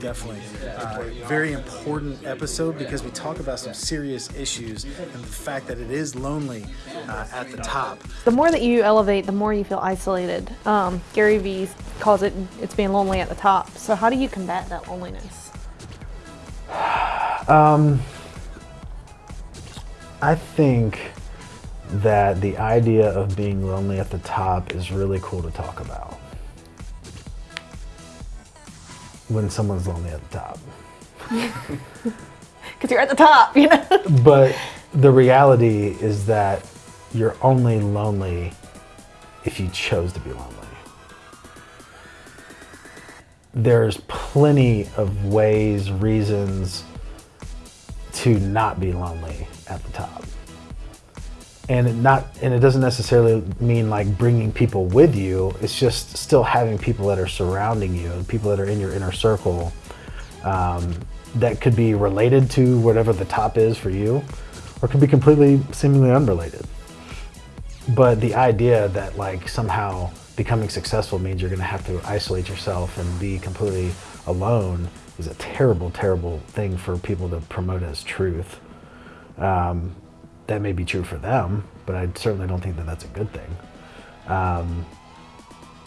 definitely. Uh, very important episode because we talk about some serious issues and the fact that it is lonely uh, at the top. The more that you elevate, the more you feel isolated. Um, Gary Vee calls it it's being lonely at the top. So how do you combat that loneliness? Um, I think that the idea of being lonely at the top is really cool to talk about. When someone's lonely at the top. Because you're at the top, you know? But the reality is that you're only lonely if you chose to be lonely. There's plenty of ways, reasons to not be lonely at the top. And it not and it doesn't necessarily mean like bringing people with you. It's just still having people that are surrounding you, and people that are in your inner circle um, that could be related to whatever the top is for you, or could be completely seemingly unrelated. But the idea that like somehow becoming successful means you're going to have to isolate yourself and be completely alone is a terrible, terrible thing for people to promote as truth. Um, that may be true for them, but I certainly don't think that that's a good thing. Um,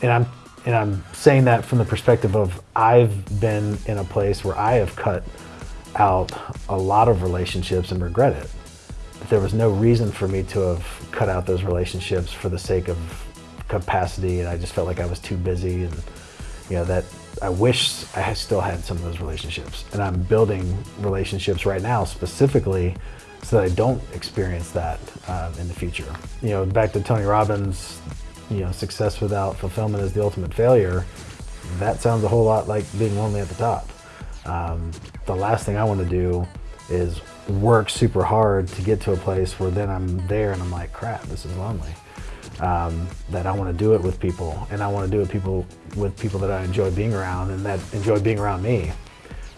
and I'm and I'm saying that from the perspective of I've been in a place where I have cut out a lot of relationships and regret it. But There was no reason for me to have cut out those relationships for the sake of capacity, and I just felt like I was too busy, and you know that I wish I still had some of those relationships. And I'm building relationships right now specifically so that I don't experience that uh, in the future. You know, back to Tony Robbins, you know, success without fulfillment is the ultimate failure. That sounds a whole lot like being lonely at the top. Um, the last thing I want to do is work super hard to get to a place where then I'm there and I'm like, crap, this is lonely. Um, that I want to do it with people and I want to do it people with people that I enjoy being around and that enjoy being around me.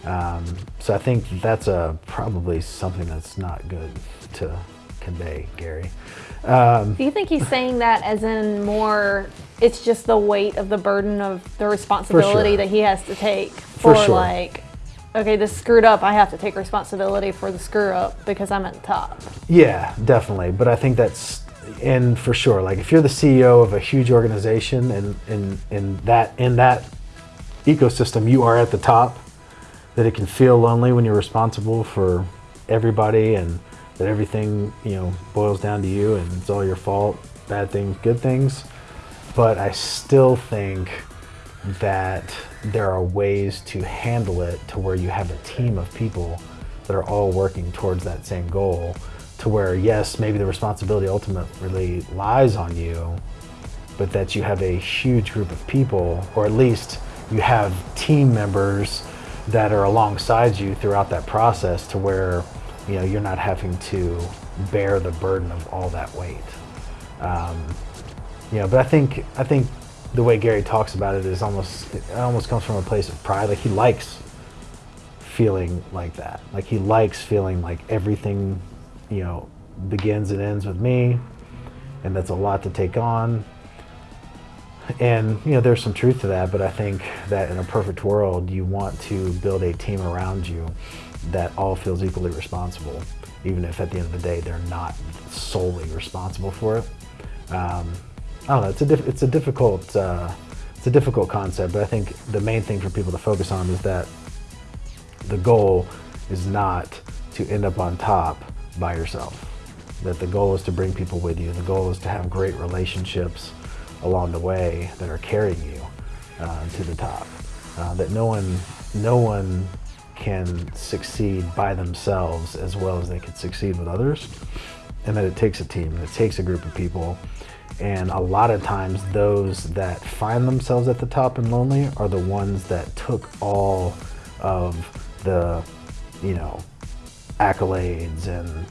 Um, so I think that's a, probably something that's not good to convey, Gary. Um, Do you think he's saying that as in more, it's just the weight of the burden of the responsibility sure. that he has to take for, For sure. like, okay, this screwed up, I have to take responsibility for the screw up because I'm at the top. Yeah, definitely. But I think that's and for sure. Like if you're the CEO of a huge organization and that in that ecosystem, you are at the top. That it can feel lonely when you're responsible for everybody and that everything you know boils down to you and it's all your fault. Bad things, good things. But I still think that there are ways to handle it to where you have a team of people that are all working towards that same goal to where yes maybe the responsibility ultimately lies on you but that you have a huge group of people or at least you have team members that are alongside you throughout that process to where you know you're not having to bear the burden of all that weight um, you know, but I think I think the way Gary talks about it is almost it almost comes from a place of pride. Like he likes feeling like that. Like he likes feeling like everything, you know, begins and ends with me, and that's a lot to take on. And you know, there's some truth to that, but I think that in a perfect world, you want to build a team around you that all feels equally responsible, even if at the end of the day they're not solely responsible for it. Um, I don't know. It's a it's a difficult uh, it's a difficult concept, but I think the main thing for people to focus on is that the goal is not to end up on top by yourself. That the goal is to bring people with you. The goal is to have great relationships along the way that are carrying you uh, to the top. Uh, that no one no one can succeed by themselves as well as they could succeed with others, and that it takes a team. It takes a group of people and a lot of times, those that find themselves at the top and lonely are the ones that took all of the, you know, accolades and,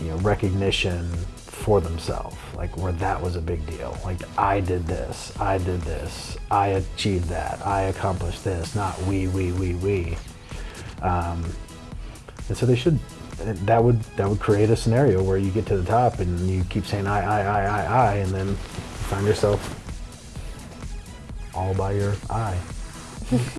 you know, recognition for themselves. Like where that was a big deal. Like I did this, I did this, I achieved that, I accomplished this. Not we, we, we, we. Um, and so they should that would that would create a scenario where you get to the top and you keep saying I I I I I and then find yourself all by your eye.